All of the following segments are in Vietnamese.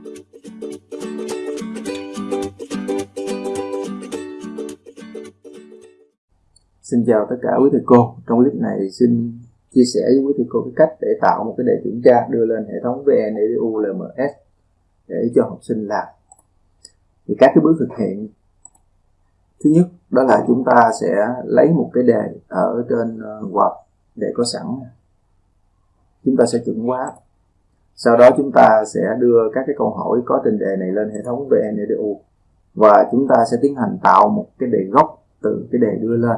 Xin chào tất cả quý thầy cô. Trong clip này xin chia sẻ với quý thầy cô cái cách để tạo một cái đề kiểm tra, đưa lên hệ thống VNEDU LMS để cho học sinh làm. Thì các cái bước thực hiện thứ nhất, đó là chúng ta sẽ lấy một cái đề ở trên quạt Word để có sẵn. Chúng ta sẽ chuẩn hóa. Sau đó chúng ta sẽ đưa các cái câu hỏi có trên đề này lên hệ thống VNEDU và chúng ta sẽ tiến hành tạo một cái đề gốc từ cái đề đưa lên.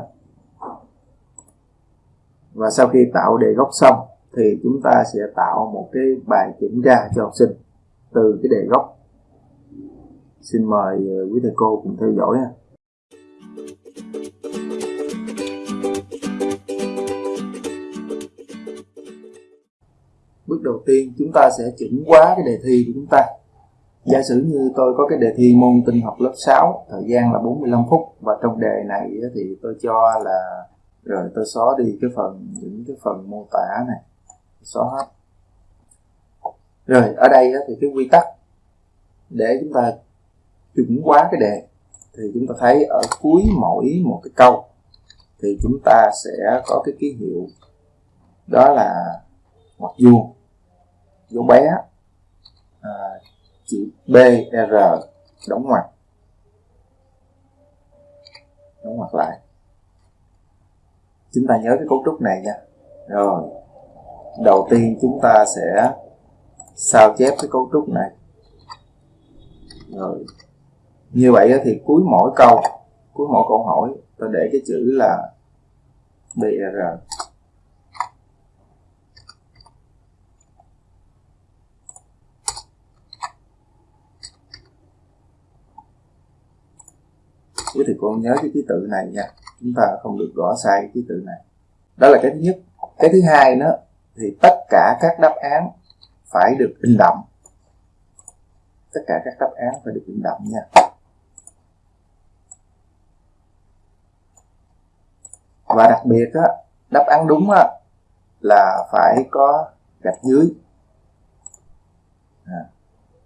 Và sau khi tạo đề gốc xong thì chúng ta sẽ tạo một cái bài kiểm tra cho học sinh. Từ cái đề gốc, xin mời quý thầy cô cùng theo dõi ha. Bước đầu tiên, chúng ta sẽ chỉnh quá cái đề thi của chúng ta. Giả sử như tôi có cái đề thi môn tinh học lớp 6 thời gian là 45 phút. Và trong đề này thì tôi cho là, rồi tôi xóa đi cái phần, những cái phần mô tả này. Xóa hết. Rồi, ở đây thì cái quy tắc, để chúng ta chuẩn hóa cái đề, thì chúng ta thấy ở cuối mỗi một cái câu, thì chúng ta sẽ có cái ký hiệu. Đó là ngoặc vuông dấu bé à, chữ b r đóng ngoặc. Đóng ngoặc lại. Chúng ta nhớ cái cấu trúc này nha. Rồi đầu tiên chúng ta sẽ sao chép cái cấu trúc này. Rồi như vậy thì cuối mỗi câu cuối mỗi câu hỏi ta để cái chữ là br quý thầy cô nhớ cái ký tự này nha. Chúng ta không được gõ sai cái ký tự này. Đó là cái thứ nhất. Cái thứ hai nữa thì tất cả các đáp án phải được in đậm. Tất cả các đáp án phải được in đậm nha. Và đặc biệt á, đáp án đúng á, là phải có gạch dưới. À,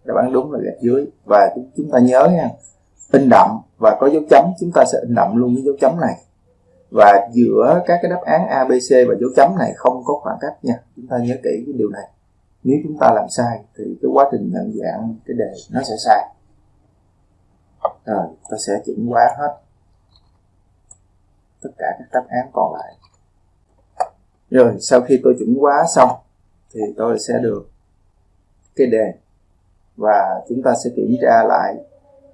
đáp án đúng là gạch dưới. Và chúng ta nhớ nha in đậm và có dấu chấm chúng ta sẽ in đậm luôn cái dấu chấm này. Và giữa các cái đáp án A, B, C và dấu chấm này không có khoảng cách nha. Chúng ta nhớ kỹ cái điều này. Nếu chúng ta làm sai thì cái quá trình nhận dạng cái đề nó sẽ sai. Rồi ta sẽ chỉnh quá hết tất cả các đáp án còn lại. Rồi sau khi tôi chuẩn hóa xong thì tôi sẽ được cái đề. Và chúng ta sẽ kiểm tra lại.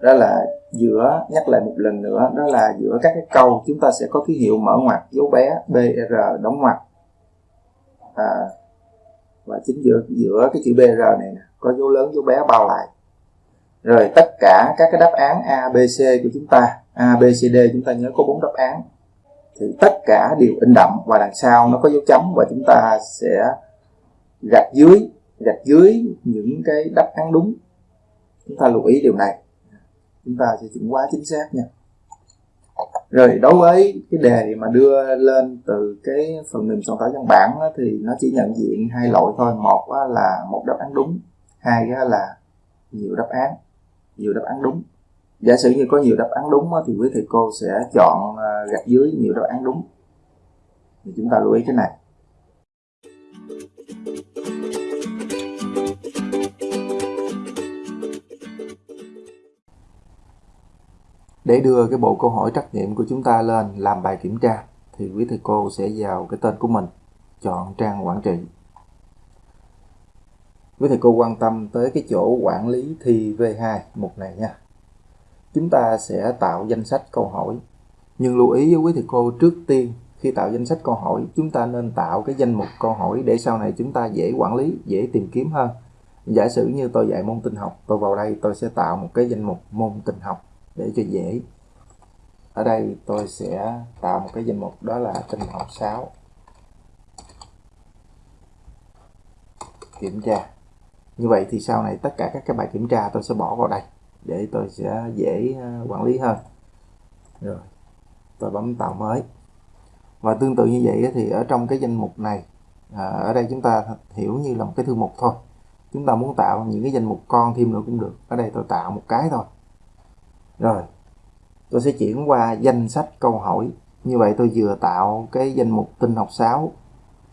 Đó là giữa nhắc lại một lần nữa đó là giữa các cái câu chúng ta sẽ có ký hiệu mở ngoặc dấu bé br đóng ngoặc. À, và chính giữa giữa cái chữ br này nè có dấu lớn dấu bé bao lại. Rồi tất cả các cái đáp án a b c của chúng ta a b c d chúng ta nhớ có bốn đáp án. Thì tất cả đều in đậm và đằng sau nó có dấu chấm và chúng ta sẽ gạch dưới gạch dưới những cái đáp án đúng. Chúng ta lưu ý điều này chúng ta sẽ chuẩn hóa chính xác nha. Rồi, đối với cái đề mà đưa lên từ cái phần mềm soạn thảo văn bản thì nó chỉ nhận diện hai loại thôi. Một là một đáp án đúng, hai là nhiều đáp án, nhiều đáp án đúng. Giả sử như có nhiều đáp án đúng thì quý thầy cô sẽ chọn à, gạch dưới nhiều đáp án đúng. Thì chúng ta lưu ý cái này. Để đưa cái bộ câu hỏi trắc nghiệm của chúng ta lên làm bài kiểm tra thì quý thầy cô sẽ vào cái tên của mình, chọn trang quản trị. Quý thầy cô quan tâm tới cái chỗ quản lý thi V2 mục này nha. Chúng ta sẽ tạo danh sách câu hỏi. Nhưng lưu ý với quý thầy cô trước tiên khi tạo danh sách câu hỏi chúng ta nên tạo cái danh mục câu hỏi để sau này chúng ta dễ quản lý, dễ tìm kiếm hơn. Giả sử như tôi dạy môn tin học, tôi vào đây tôi sẽ tạo một cái danh mục môn tin học để cho dễ. Ở đây tôi sẽ tạo một cái danh mục đó là tinh học 6 kiểm tra. Như vậy thì sau này tất cả các cái bài kiểm tra tôi sẽ bỏ vào đây để tôi sẽ dễ ờ, quản lý hơn. Rồi tôi bấm tạo mới. Và tương tự như vậy thì ở trong cái danh mục này à, ở đây chúng ta hiểu như là một cái thư mục thôi. Chúng ta muốn tạo những cái danh mục con thêm nữa cũng được. Ở đây tôi tạo một cái thôi rồi, tôi sẽ chuyển qua danh sách câu hỏi. Như vậy tôi vừa tạo cái danh mục tin học 6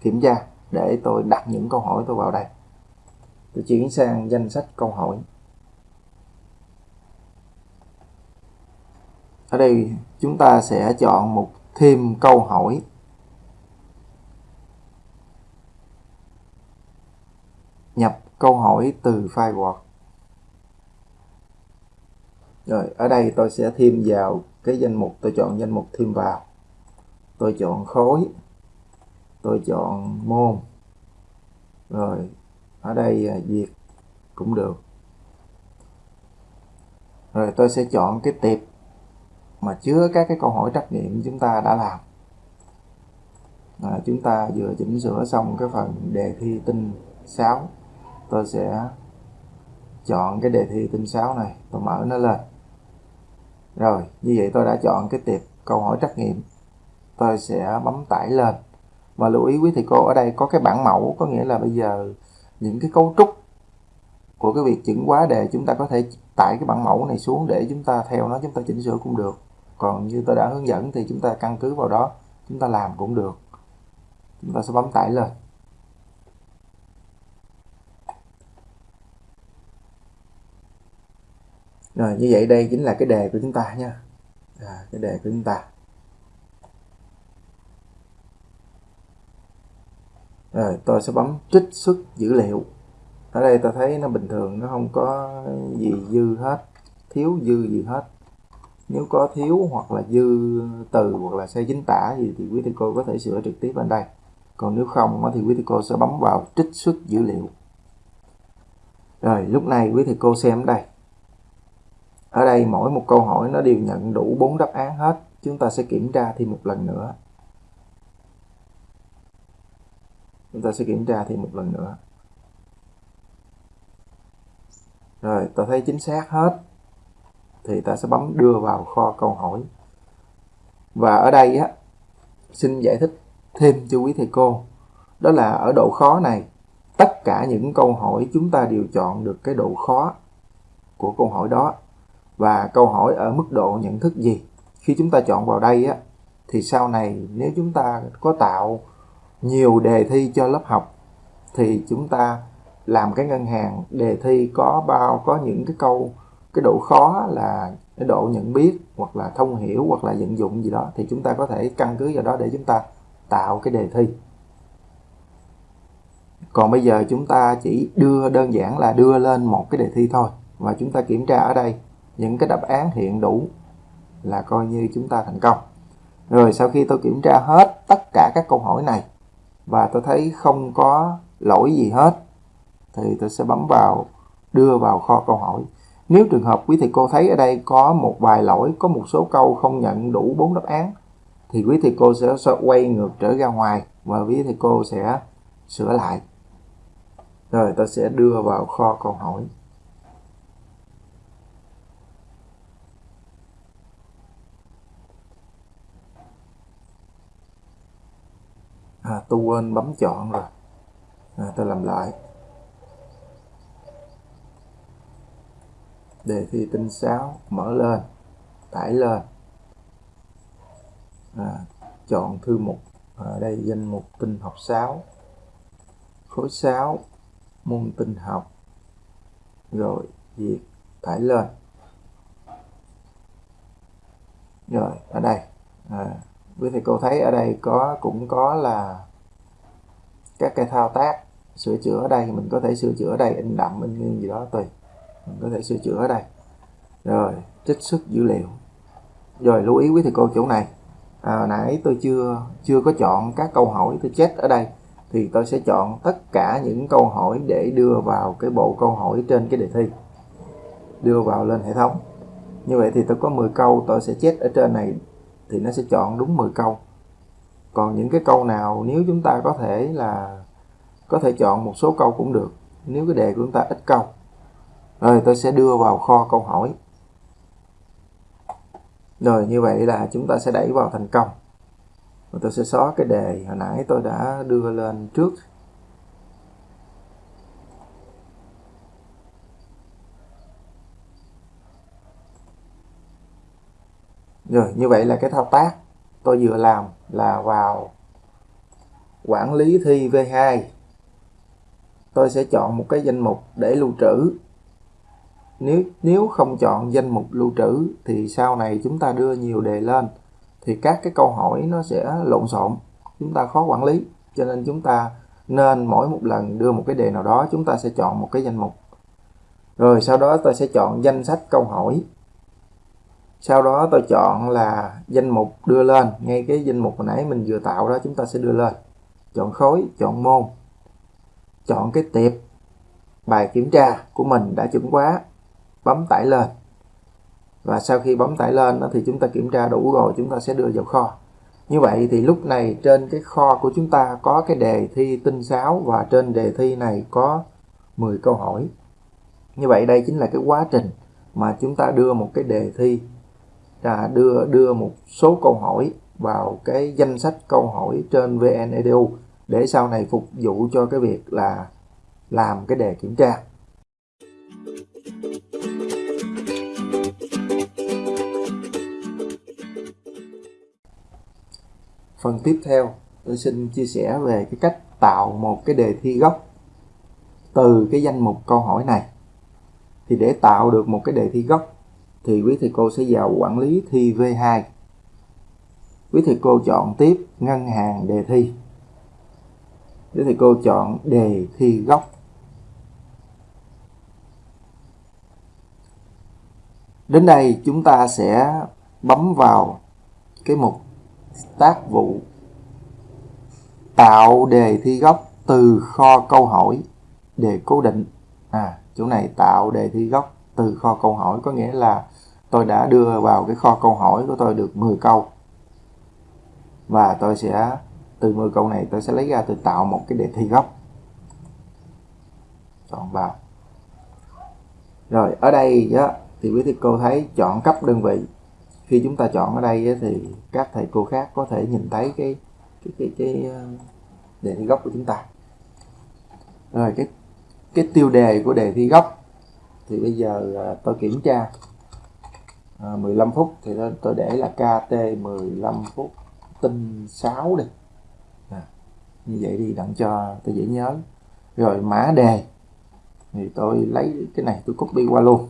kiểm tra để tôi đặt những câu hỏi tôi vào đây. Tôi chuyển sang danh sách câu hỏi. Ở đây chúng ta sẽ chọn một thêm câu hỏi. Nhập câu hỏi từ file Word rồi ở đây tôi sẽ thêm vào cái danh mục tôi chọn danh mục thêm vào. Tôi chọn khối tôi chọn môn. Rồi ở đây à, việc cũng được. Rồi tôi sẽ chọn cái tiệp mà chứa các cái câu hỏi trắc nghiệm chúng ta đã làm. À, chúng ta vừa chỉnh sửa xong cái phần đề thi tinh 6 tôi sẽ chọn cái đề thi tinh 6 này. Tôi mở nó lên rồi, như vậy tôi đã chọn cái tiệp câu hỏi trắc nghiệm. Tôi sẽ bấm tải lên. Và lưu ý quý thầy cô, ở đây có cái bản mẫu, có nghĩa là bây giờ những cái cấu trúc của cái việc chỉnh hóa đề, chúng ta có thể tải cái bản mẫu này xuống để chúng ta theo nó, chúng ta chỉnh sửa cũng được. Còn như tôi đã hướng dẫn thì chúng ta căn cứ vào đó, chúng ta làm cũng được. Chúng ta sẽ bấm tải lên. Rồi như vậy đây chính là cái đề của chúng ta nha. À, cái đề của chúng ta. Rồi tôi sẽ bấm trích xuất dữ liệu. Ở đây ta thấy nó bình thường nó không có gì dư hết. Thiếu dư gì hết. Nếu có thiếu hoặc là dư từ hoặc là sai chính tả gì thì quý thầy cô có thể sửa trực tiếp bên đây. Còn nếu không thì quý thầy cô sẽ bấm vào trích xuất dữ liệu. Rồi lúc này quý thầy cô xem đây ở đây mỗi một câu hỏi nó đều nhận đủ bốn đáp án hết. Chúng ta sẽ kiểm tra thêm một lần nữa. Chúng ta sẽ kiểm tra thêm một lần nữa. Rồi, ta thấy chính xác hết. Thì ta sẽ bấm đưa vào kho câu hỏi. Và ở đây á, xin giải thích thêm cho quý thầy cô. Đó là ở độ khó này, tất cả những câu hỏi chúng ta đều chọn được cái độ khó của câu hỏi đó và câu hỏi ở mức độ nhận thức gì? Khi chúng ta chọn vào đây á, thì sau này nếu chúng ta có tạo nhiều đề thi cho lớp học, thì chúng ta làm cái ngân hàng đề thi có bao, có những cái câu, cái độ khó là cái độ nhận biết hoặc là thông hiểu hoặc là vận dụng gì đó, thì chúng ta có thể căn cứ vào đó để chúng ta tạo cái đề thi. Còn bây giờ chúng ta chỉ đưa, đơn giản là đưa lên một cái đề thi thôi, và chúng ta kiểm tra ở đây những cái đáp án hiện đủ là coi như chúng ta thành công. Rồi sau khi tôi kiểm tra hết tất cả các câu hỏi này và tôi thấy không có lỗi gì hết thì tôi sẽ bấm vào đưa vào kho câu hỏi. Nếu trường hợp quý thầy cô thấy ở đây có một vài lỗi có một số câu không nhận đủ bốn đáp án thì quý thầy cô sẽ, quay ngược trở ra ngoài và quý thầy cô sẽ sửa lại. Rồi tôi sẽ đưa vào kho câu hỏi à, tôi quên bấm chọn rồi. À, tôi làm lại. Đề thi tinh 6 mở lên tải lên. À, chọn thư mục. Ở đây danh mục tinh học 6 khối 6 môn tinh học. Rồi việc tải lên. Rồi ở đây. À, quý thầy cô thấy ở đây có cũng có là các cái thao tác sửa chữa ở đây mình có thể sửa chữa ở đây in đậm in nghiêng gì đó tùy. Mình có thể sửa chữa ở đây. Rồi trích xuất dữ liệu. Rồi lưu ý quý thầy cô chỗ này. À, nãy tôi chưa chưa có chọn các câu hỏi tôi chết ở đây. Thì tôi sẽ chọn tất cả những câu hỏi để đưa vào cái bộ câu hỏi trên cái đề thi. Đưa vào lên hệ thống. Như vậy thì tôi có 10 câu tôi sẽ chết ở trên này. Thì nó sẽ chọn đúng 10 câu còn những cái câu nào nếu chúng ta có thể là có thể chọn một số câu cũng được, nếu cái đề của chúng ta ít câu. Rồi, tôi sẽ đưa vào kho câu hỏi. Rồi, như vậy là chúng ta sẽ đẩy vào thành công. Và tôi sẽ xóa cái đề hồi nãy tôi đã đưa lên trước. Rồi, như vậy là cái thao tác tôi vừa làm là vào quản lý thi V2 tôi sẽ chọn một cái danh mục để lưu trữ. Nếu nếu không chọn danh mục lưu trữ thì sau này chúng ta đưa nhiều đề lên thì các cái câu hỏi nó sẽ lộn xộn, chúng ta khó quản lý. Cho nên chúng ta nên mỗi một lần đưa một cái đề nào đó, chúng ta sẽ chọn một cái danh mục. Rồi sau đó tôi sẽ chọn danh sách câu hỏi sau đó tôi chọn là danh mục đưa lên. Ngay cái danh mục hồi nãy mình vừa tạo đó, chúng ta sẽ đưa lên. Chọn khối, chọn môn. Chọn cái tiệp. Bài kiểm tra của mình đã chuẩn quá. Bấm tải lên. Và sau khi bấm tải lên thì chúng ta kiểm tra đủ rồi, chúng ta sẽ đưa vào kho. Như vậy thì lúc này trên cái kho của chúng ta có cái đề thi tinh sáo và trên đề thi này có 10 câu hỏi. Như vậy đây chính là cái quá trình mà chúng ta đưa một cái đề thi là đưa đưa một số câu hỏi vào cái danh sách câu hỏi trên VNEDU để sau này phục vụ cho cái việc là làm cái đề kiểm tra. Phần tiếp theo, tôi xin chia sẻ về cái cách tạo một cái đề thi gốc từ cái danh mục câu hỏi này. Thì để tạo được một cái đề thi gốc thì quý thầy cô sẽ vào quản lý thi V2 quý thầy cô chọn tiếp ngân hàng đề thi. Quý thầy cô chọn đề thi gốc. Đến đây chúng ta sẽ bấm vào cái mục tác vụ tạo đề thi gốc từ kho câu hỏi đề cố định. À chỗ này tạo đề thi gốc từ kho câu hỏi có nghĩa là tôi đã đưa vào cái kho câu hỏi của tôi được 10 câu. Và tôi sẽ từ 10 câu này tôi sẽ lấy ra tôi tạo một cái đề thi gốc. Chọn vào. Rồi ở đây á, thì quý thầy cô thấy chọn cấp đơn vị. Khi chúng ta chọn ở đây thì các thầy cô khác có thể nhìn thấy cái cái cái, cái ờ, đề thi gốc của chúng ta. Rồi cái cái tiêu đề của đề thi gốc thì bây giờ à, tôi kiểm tra. À, 15 phút thì tôi, tôi để là KT 15 phút tinh 6 đi. À, như vậy đi đặng cho tôi dễ nhớ. Rồi mã đề. Thì tôi lấy cái này tôi copy qua luôn.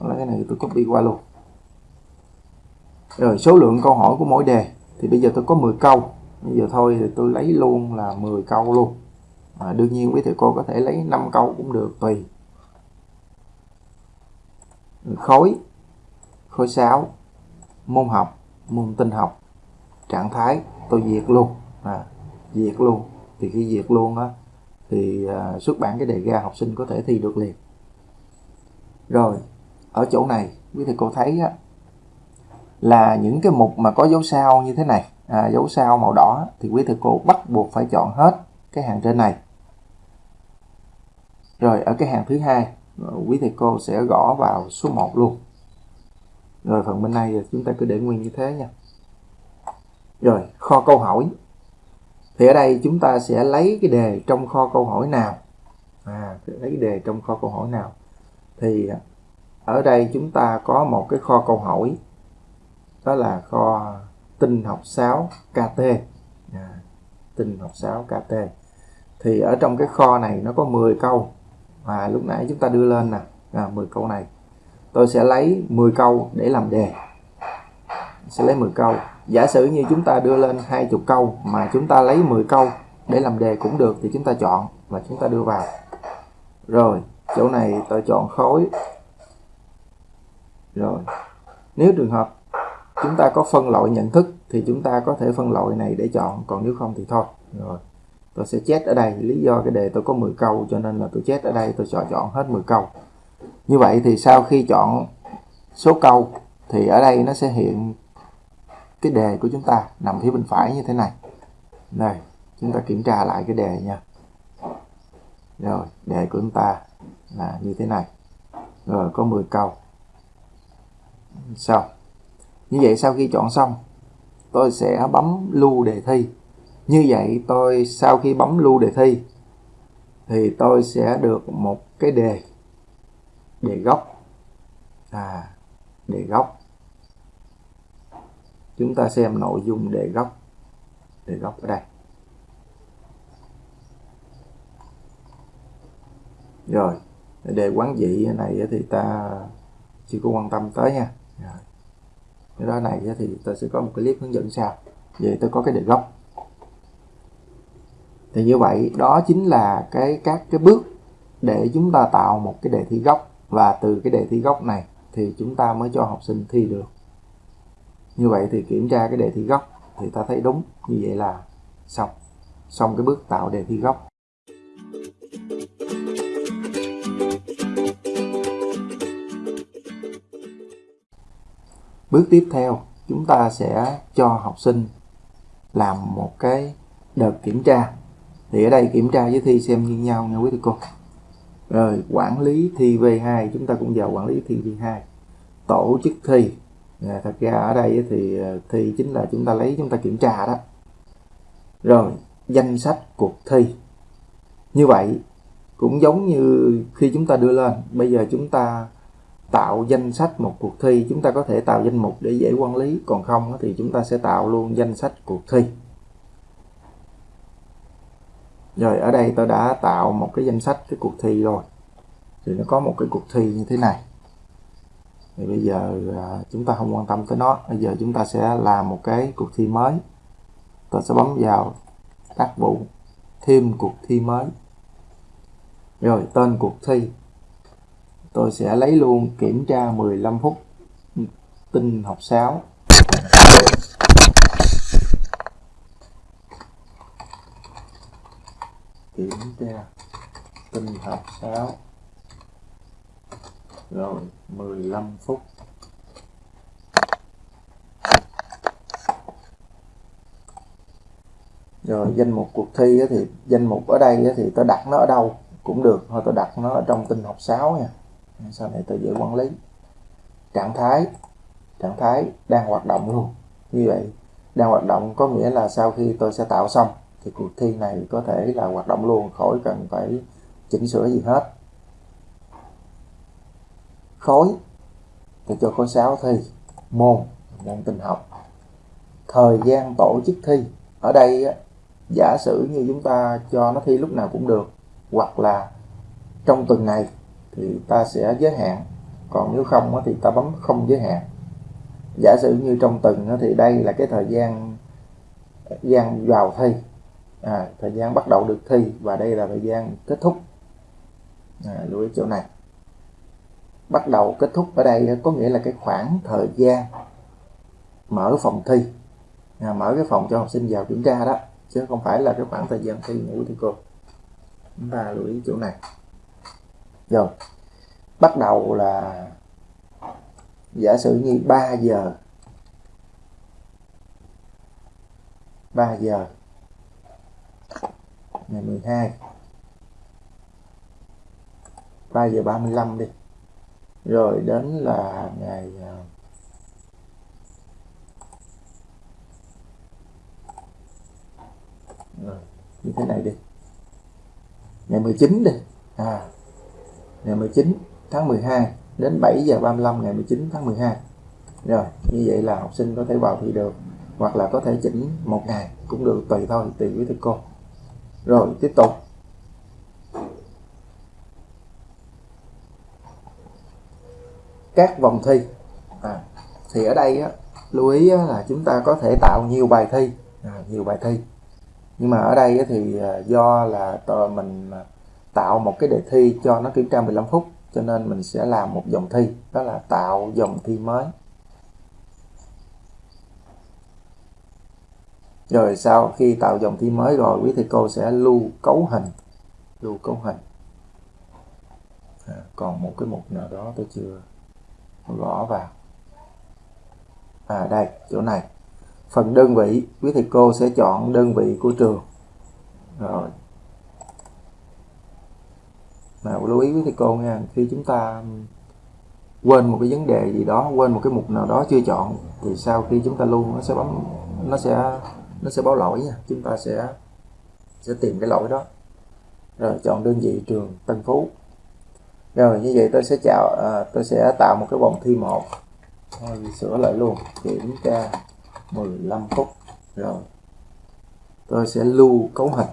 Lấy cái này tôi copy qua luôn. Rồi số lượng câu hỏi của mỗi đề. Thì bây giờ tôi có 10 câu bây giờ thôi thì tôi lấy luôn là 10 câu luôn. À, đương nhiên quý thầy cô có thể lấy 5 câu cũng được tùy. Khối. Khối 6 môn học môn tinh học. Trạng thái tôi diệt luôn. À, diệt luôn. Thì khi diệt luôn á thì à, xuất bản cái đề ra học sinh có thể thi được liền. Rồi ở chỗ này quý thầy cô thấy á, là những cái mục mà có dấu sao như thế này à, dấu sao màu đỏ thì quý thầy cô bắt buộc phải chọn hết cái hàng trên này. Rồi ở cái hàng thứ hai quý thầy cô sẽ gõ vào số 1 luôn. Rồi phần bên này chúng ta cứ để nguyên như thế nha. Rồi kho câu hỏi. Thì ở đây chúng ta sẽ lấy cái đề trong kho câu hỏi nào? À, lấy cái đề trong kho câu hỏi nào? Thì ở đây chúng ta có một cái kho câu hỏi đó là kho tinh học 6 KT à, tinh học 6 KT thì ở trong cái kho này nó có 10 câu. Và lúc nãy chúng ta đưa lên nè. À, 10 câu này. Tôi sẽ lấy 10 câu để làm đề. Sẽ lấy 10 câu. Giả sử như chúng ta đưa lên 20 câu mà chúng ta lấy 10 câu để làm đề cũng được thì chúng ta chọn và chúng ta đưa vào. Rồi chỗ này tôi chọn khối. Rồi nếu trường hợp chúng ta có phân loại nhận thức thì chúng ta có thể phân loại này để chọn, còn nếu không thì thôi. Rồi, tôi sẽ chết ở đây. Lý do cái đề tôi có 10 câu cho nên là tôi chết ở đây, tôi chọn chọn hết 10 câu. Như vậy thì sau khi chọn số câu thì ở đây nó sẽ hiện cái đề của chúng ta nằm phía bên phải như thế này. Đây, chúng ta kiểm tra lại cái đề nha. Rồi, đề của chúng ta là như thế này. Rồi, có 10 câu. Xong như vậy sau khi chọn xong, tôi sẽ bấm lưu đề thi. Như vậy tôi sau khi bấm lưu đề thi, thì tôi sẽ được một cái đề. Đề gốc. À đề gốc. Chúng ta xem nội dung đề gốc. Đề gốc ở đây. Rồi, đề quán dị này thì ta chưa có quan tâm tới nha. Rồi ra này thì tôi sẽ có một cái clip hướng dẫn sao vậy tôi có cái đề gốc thì như vậy, đó chính là cái, các cái bước để chúng ta tạo một cái đề thi gốc và từ cái đề thi gốc này thì chúng ta mới cho học sinh thi được. Như vậy thì kiểm tra cái đề thi gốc thì ta thấy đúng. Như vậy là xong. Xong cái bước tạo đề thi gốc bước tiếp theo chúng ta sẽ cho học sinh làm một cái đợt kiểm tra. Thì ở đây kiểm tra với thi xem như nhau nha quý thầy cô. Rồi quản lý thi V2 chúng ta cũng vào quản lý thi V2 tổ chức thi. À, thật ra ở đây thì à, thi chính là chúng ta lấy chúng ta kiểm tra đó. Rồi danh sách cuộc thi. Như vậy cũng giống như khi chúng ta đưa lên bây giờ chúng ta tạo danh sách một cuộc thi, chúng ta có thể tạo danh mục để dễ quản lý, còn không thì chúng ta sẽ tạo luôn danh sách cuộc thi. Rồi, ở đây tôi đã tạo một cái danh sách cái cuộc thi rồi. Thì nó có một cái cuộc thi như thế này. Thì bây giờ à, chúng ta không quan tâm tới nó. Bây giờ chúng ta sẽ làm một cái cuộc thi mới. Tôi sẽ bấm vào tác vụ, thêm cuộc thi mới. Rồi, tên cuộc thi tôi sẽ lấy luôn kiểm tra 15 phút tinh học 6 kiểm tra tinh học 6 rồi 15 phút. Rồi, danh mục cuộc thi thì, danh mục ở đây thì tôi đặt nó ở đâu cũng được, thôi tôi đặt nó ở trong tinh học 6 nha sau này tôi dễ quản lý? Trạng thái trạng thái đang hoạt động luôn. Như vậy, đang hoạt động có nghĩa là sau khi tôi sẽ tạo xong, thì cuộc thi này có thể là hoạt động luôn, khỏi cần phải chỉnh sửa gì hết. Khối tôi cho khối 6 thi, môn môn tình học. Thời gian tổ chức thi, ở đây giả sử như chúng ta cho nó thi lúc nào cũng được, hoặc là trong tuần này thì ta sẽ giới hạn. Còn nếu không thì ta bấm không giới hạn. Giả sử như trong tuần thì đây là cái thời gian gian vào thi. À, thời gian bắt đầu được thi và đây là thời gian kết thúc. À, lưu ý chỗ này. Bắt đầu kết thúc ở đây có nghĩa là cái khoảng thời gian mở phòng thi. À, mở cái phòng cho học sinh vào kiểm tra đó chứ không phải là cái khoảng thời gian thi ngủ thì cô. Chúng ta lưu ý chỗ này rồi. Bắt đầu là giả sử như 3 giờ. 3 giờ. Ngày 12 3 giờ 35 đi. Rồi đến là ngày ờ, rồi, như thế này đi. Ngày 19 đi. À ngày 19 tháng 12 đến 7 giờ 35 ngày 19 tháng 12 rồi như vậy là học sinh có thể vào thi được hoặc là có thể chỉnh một ngày cũng được tùy thôi tùy với thầy cô. Rồi tiếp tục. Các vòng thi. À, thì ở đây á, lưu ý á, là chúng ta có thể tạo nhiều bài thi. À, nhiều bài thi. Nhưng mà ở đây á, thì à, do là mình à, tạo một cái đề thi cho nó kiểm tra 15 phút cho nên mình sẽ làm một dòng thi đó là tạo dòng thi mới. Rồi sau khi tạo dòng thi mới rồi quý thầy cô sẽ lưu cấu hình lưu cấu hình. À, còn một cái mục nào đó tôi chưa gõ vào. À đây chỗ này. Phần đơn vị quý thầy cô sẽ chọn đơn vị của trường. Rồi mà lưu ý với thầy cô nha khi chúng ta quên một cái vấn đề gì đó quên một cái mục nào đó chưa chọn thì sau khi chúng ta lưu nó sẽ bấm nó sẽ nó sẽ báo lỗi nha chúng ta sẽ sẽ tìm cái lỗi đó. Rồi chọn đơn vị trường Tân Phú. Rồi như vậy tôi sẽ chào à, tôi sẽ tạo một cái vòng thi một. Rồi sửa lại luôn kiểm tra 15 phút. Rồi tôi sẽ lưu cấu hình.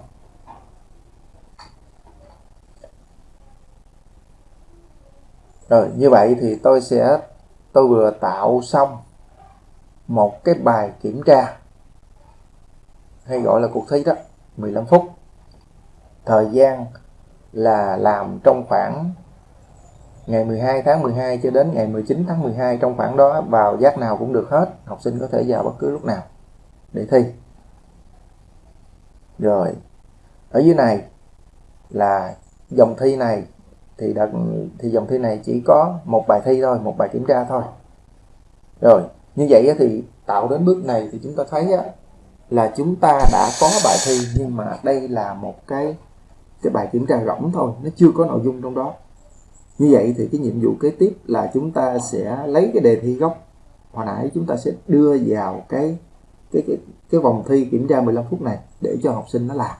Rồi, như vậy thì tôi sẽ, tôi vừa tạo xong một cái bài kiểm tra, hay gọi là cuộc thi đó 15 phút. Thời gian là làm trong khoảng ngày 12 tháng 12 cho đến ngày 19 tháng 12 trong khoảng đó, vào giác nào cũng được hết, học sinh có thể vào bất cứ lúc nào để thi. Rồi, ở dưới này là dòng thi này thì đặt thì dòng thi này chỉ có một bài thi thôi một bài kiểm tra thôi. Rồi như vậy thì tạo đến bước này thì chúng ta thấy là chúng ta đã có bài thi nhưng mà đây là một cái cái bài kiểm tra rỗng thôi nó chưa có nội dung trong đó. Như vậy thì cái nhiệm vụ kế tiếp là chúng ta sẽ lấy cái đề thi gốc. Hồi nãy chúng ta sẽ đưa vào cái cái cái, cái vòng thi kiểm tra 15 phút này để cho học sinh nó làm.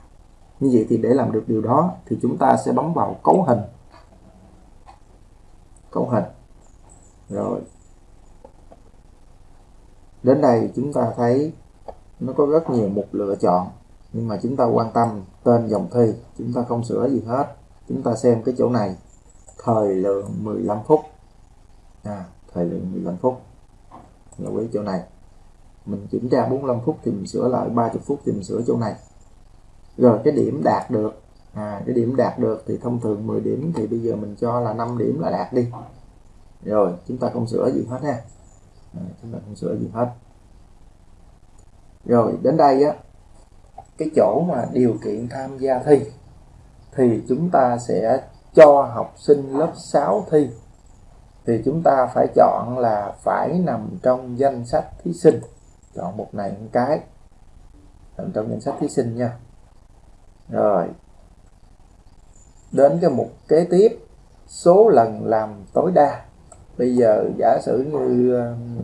Như vậy thì để làm được điều đó thì chúng ta sẽ bấm vào cấu hình cấu hình. Rồi. Đến đây chúng ta thấy nó có rất nhiều mục lựa chọn nhưng mà chúng ta quan tâm tên dòng thi chúng ta không sửa gì hết. Chúng ta xem cái chỗ này. Thời lượng 15 phút. À, thời lượng 15 phút. Là quý chỗ này. Mình kiểm tra 45 phút thì mình sửa lại 30 phút thì mình sửa chỗ này. Rồi cái điểm đạt được à, cái điểm đạt được thì thông thường 10 điểm thì bây giờ mình cho là 5 điểm là đạt đi. Rồi chúng ta không sửa gì hết ha. À, chúng ta không sửa gì hết. Rồi đến đây á cái chỗ mà điều kiện tham gia thi thì chúng ta sẽ cho học sinh lớp 6 thi. Thì chúng ta phải chọn là phải nằm trong danh sách thí sinh. Chọn một này một cái. Nằm trong danh sách thí sinh nha. Rồi đến cái mục kế tiếp số lần làm tối đa. Bây giờ giả sử như um,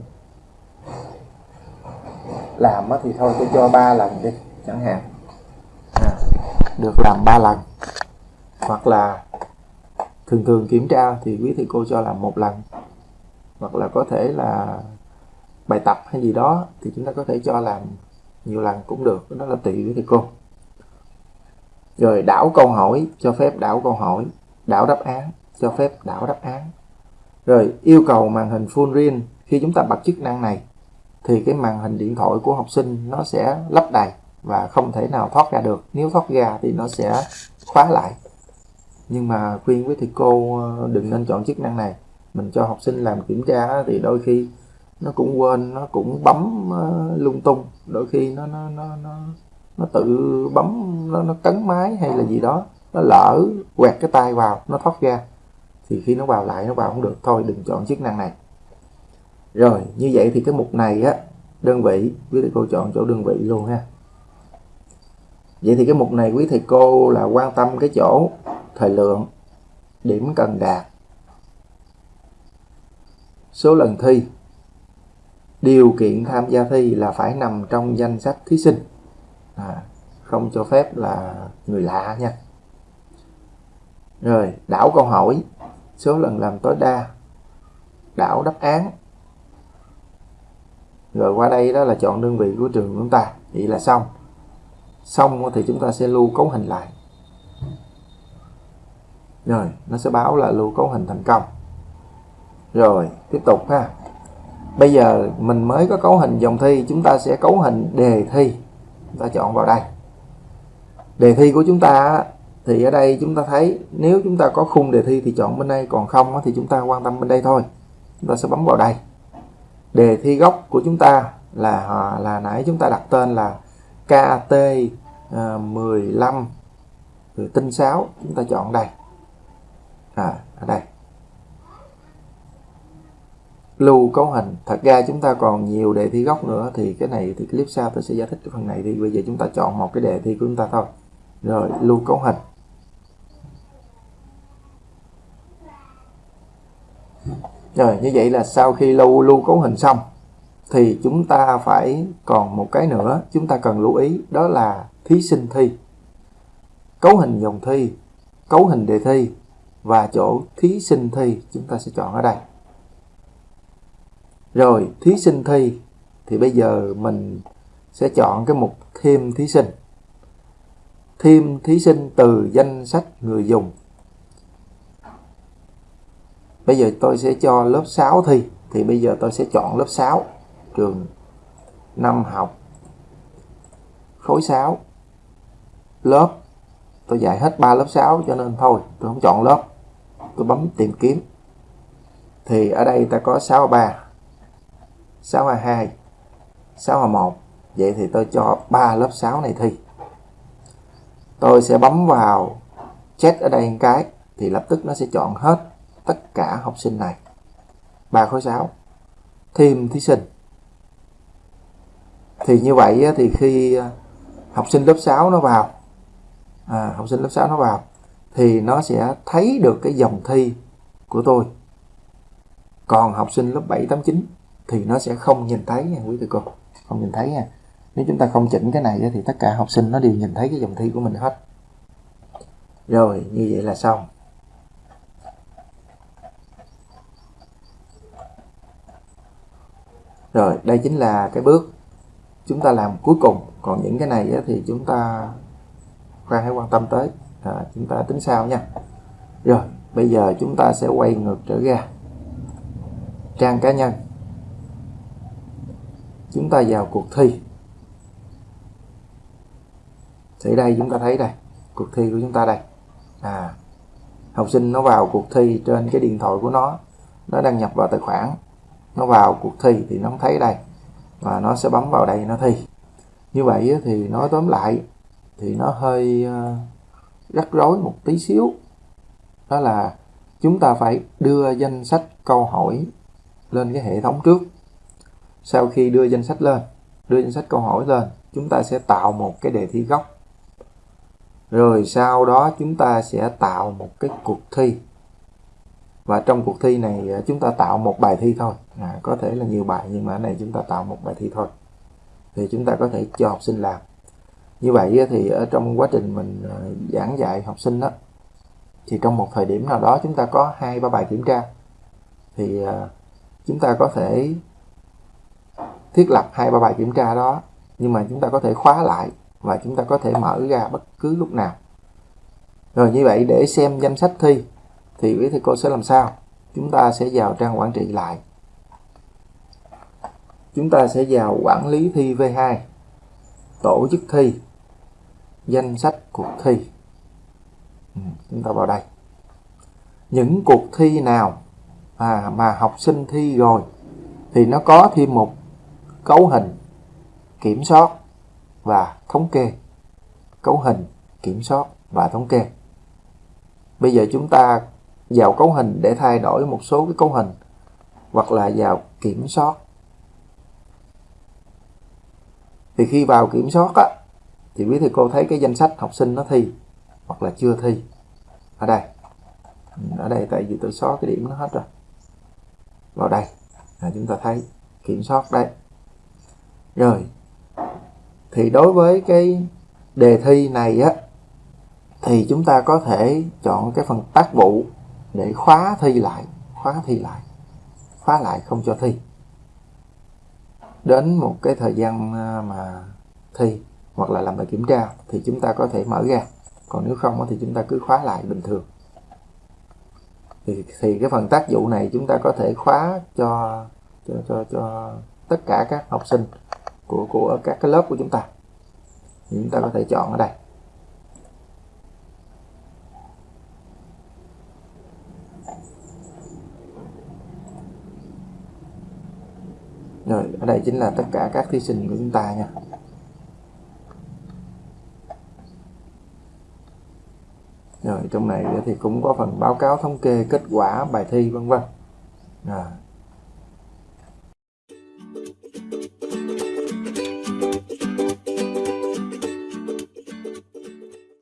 làm thì thôi tôi cho 3 lần đi chẳng hạn. À, được làm 3 lần. Hoặc là thường thường kiểm tra thì quý thầy cô cho làm một lần. Hoặc là có thể là bài tập hay gì đó thì chúng ta có thể cho làm nhiều lần cũng được đó là tùy quý thầy cô rồi đảo câu hỏi cho phép đảo câu hỏi đảo đáp án cho phép đảo đáp án. Rồi yêu cầu màn hình full screen khi chúng ta bật chức năng này thì cái màn hình điện thoại của học sinh nó sẽ lấp đầy và không thể nào thoát ra được. Nếu thoát ra thì nó sẽ khóa lại. Nhưng mà khuyên với thầy cô ờ, đừng nên chọn chức năng này. Mình cho học sinh làm kiểm tra thì đôi khi nó cũng quên nó cũng bấm ờ, lung tung. Đôi khi nó nó nó nó, nó tự bấm nó, nó cấn máy hay là gì đó. Nó lỡ quẹt cái tay vào nó thoát ra. Thì khi nó vào lại nó vào không được. Thôi đừng chọn chức năng này. Rồi như vậy thì cái mục này á đơn vị quý thầy cô chọn chỗ đơn vị luôn ha. Vậy thì cái mục này quý thầy cô là quan tâm cái chỗ thời lượng điểm cần đạt số lần thi. Điều kiện tham gia thi là phải nằm trong danh sách thí sinh à, không cho phép là người lạ nha. Rồi đảo câu hỏi. Số lần làm tối đa. Đảo đáp án. Rồi qua đây đó là chọn đơn vị của trường chúng ta. Vậy là xong. Xong thì chúng ta sẽ lưu cấu hình lại. Rồi nó sẽ báo là lưu cấu hình thành công. Rồi tiếp tục ha. Bây giờ mình mới có cấu hình dòng thi chúng ta sẽ cấu hình đề thi ta chọn vào đây. Đề thi của chúng ta thì ở đây chúng ta thấy nếu chúng ta có khung đề thi thì chọn bên đây còn không thì chúng ta quan tâm bên đây thôi. Chúng ta sẽ bấm vào đây. Đề thi gốc của chúng ta là à, là nãy chúng ta đặt tên là KT 15 à, rồi tinh 6 chúng ta chọn đây. À, ở đây lưu cấu hình. Thật ra chúng ta còn nhiều đề thi gốc nữa, thì cái này thì clip sau tôi sẽ giải thích cái phần này thì bây giờ chúng ta chọn một cái đề thi của chúng ta thôi. Rồi, lưu cấu hình. Rồi, như vậy là sau khi lưu lưu cấu hình xong, thì chúng ta phải còn một cái nữa chúng ta cần lưu ý, đó là thí sinh thi. Cấu hình dòng thi, cấu hình đề thi và chỗ thí sinh thi chúng ta sẽ chọn ở đây rồi, thí sinh thi. Thì bây giờ mình sẽ chọn cái mục thêm thí sinh. Thêm thí sinh từ danh sách người dùng. Bây giờ tôi sẽ cho lớp 6 thi. Thì bây giờ tôi sẽ chọn lớp 6 trường năm học. Khối 6 lớp. Tôi dạy hết 3 lớp 6 cho nên thôi, tôi không chọn lớp. Tôi bấm tìm kiếm. Thì ở đây ta có 63 6 A2 6 A1 vậy thì tôi cho 3 lớp 6 này thi. Tôi sẽ bấm vào check ở đây một cái thì lập tức nó sẽ chọn hết tất cả học sinh này. 3 khối 6 thêm thí sinh. Thì như vậy thì khi à, học sinh lớp 6 nó vào à, học sinh lớp 6 nó vào thì nó sẽ thấy được cái dòng thi của tôi. Còn học sinh lớp 7, 8, 9 thì nó sẽ không nhìn thấy nha quý thầy cô. Không nhìn thấy nha. Nếu chúng ta không chỉnh cái này thì tất cả học sinh nó đều nhìn thấy cái dòng thi của mình hết. Rồi như vậy là xong. Rồi đây chính là cái bước chúng ta làm cuối cùng. Còn những cái này thì chúng ta khoa hãy quan tâm tới. À, chúng ta tính sau nha. Rồi bây giờ chúng ta sẽ quay ngược trở ra. Trang cá nhân chúng ta vào cuộc thi. Thì đây, chúng ta thấy đây, cuộc thi của chúng ta đây. À học sinh nó vào cuộc thi trên cái điện thoại của nó nó đăng nhập vào tài khoản. Nó vào cuộc thi thì nó thấy đây, và nó sẽ bấm vào đây nó thi. Như vậy thì nói tóm lại thì nó hơi ờ, rắc rối một tí xíu. Đó là chúng ta phải đưa danh sách câu hỏi lên cái hệ thống trước sau khi đưa danh sách lên đưa danh sách câu hỏi lên chúng ta sẽ tạo một cái đề thi gốc. Rồi sau đó chúng ta sẽ tạo một cái cuộc thi. Và trong cuộc thi này à, chúng ta tạo một bài thi thôi. À, có thể là nhiều bài nhưng mà ở này chúng ta tạo một bài thi thôi. Thì chúng ta có thể cho học sinh làm. Như vậy thì ở trong quá trình mình à, giảng dạy học sinh đó thì trong một thời điểm nào đó chúng ta có hai ba bài kiểm tra. Thì à, chúng ta có thể thiết lập hai ba bài kiểm tra đó nhưng mà chúng ta có thể khóa lại và chúng ta có thể mở ra bất cứ lúc nào. Rồi như vậy để xem danh sách thi thì quý thầy cô sẽ làm sao? Chúng ta sẽ vào trang quản trị lại. Chúng ta sẽ vào quản lý thi V2 tổ chức thi danh sách cuộc thi. Ừ, chúng ta vào đây. Những cuộc thi nào à, mà học sinh thi rồi thì nó có thêm một cấu hình, kiểm soát và thống kê. Cấu hình, kiểm soát và thống kê. Bây giờ chúng ta vào cấu hình để thay đổi một số cái cấu hình, hoặc là vào kiểm soát. Thì khi vào kiểm soát á, thì quý thầy cô thấy cái danh sách học sinh nó thi, hoặc là chưa thi. Ở đây. Ở đây tại vì tôi xóa cái điểm nó hết rồi. Vào đây. Là chúng ta thấy kiểm soát đây rồi. Thì đối với cái đề thi này á thì chúng ta có thể chọn cái phần tác vụ để khóa thi lại khóa thi lại khóa lại không cho thi. Đến một cái thời gian à, mà thi hoặc là làm bài kiểm tra thì chúng ta có thể mở ra. Còn nếu không thì chúng ta cứ khóa lại bình thường. Thì, thì cái phần tác vụ này chúng ta có thể khóa cho cho cho, cho tất cả các học sinh của của các cái lớp của chúng ta. Thì chúng ta có thể chọn ở đây. Rồi ở đây chính là tất cả các thí sinh của chúng ta nha. Rồi trong này thì cũng có phần báo cáo thống kê kết quả bài thi vân vân. À,